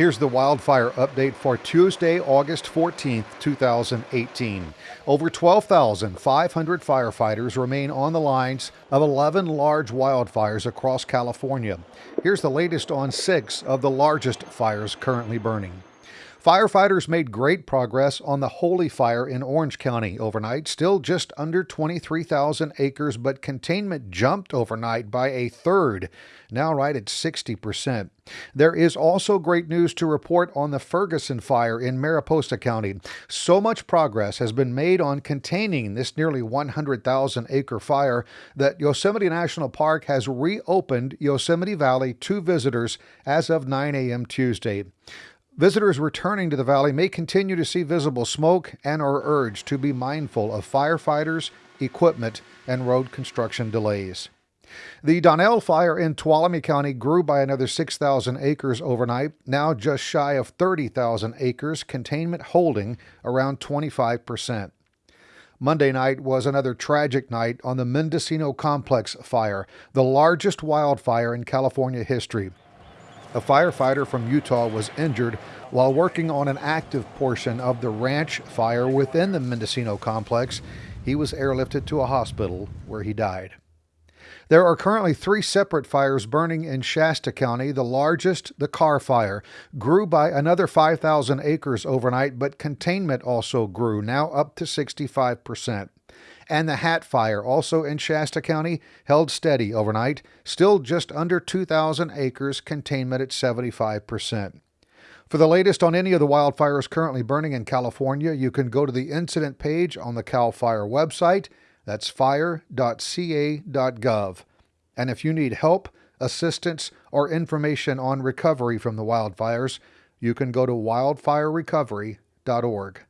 Here's the wildfire update for Tuesday, August 14th, 2018. Over 12,500 firefighters remain on the lines of 11 large wildfires across California. Here's the latest on six of the largest fires currently burning. Firefighters made great progress on the Holy Fire in Orange County overnight, still just under 23,000 acres, but containment jumped overnight by a third, now right at 60%. There is also great news to report on the Ferguson Fire in Mariposa County. So much progress has been made on containing this nearly 100,000 acre fire that Yosemite National Park has reopened Yosemite Valley to visitors as of 9 a.m. Tuesday. Visitors returning to the valley may continue to see visible smoke and are urged to be mindful of firefighters, equipment, and road construction delays. The Donnell fire in Tuolumne County grew by another 6,000 acres overnight, now just shy of 30,000 acres, containment holding around 25%. Monday night was another tragic night on the Mendocino Complex fire, the largest wildfire in California history. A firefighter from Utah was injured while working on an active portion of the ranch fire within the Mendocino complex. He was airlifted to a hospital where he died. There are currently three separate fires burning in Shasta County. The largest, the Carr Fire, grew by another 5,000 acres overnight, but containment also grew, now up to 65 percent and the Hat Fire, also in Shasta County, held steady overnight, still just under 2,000 acres, containment at 75%. For the latest on any of the wildfires currently burning in California, you can go to the incident page on the CAL FIRE website. That's fire.ca.gov. And if you need help, assistance, or information on recovery from the wildfires, you can go to wildfirerecovery.org.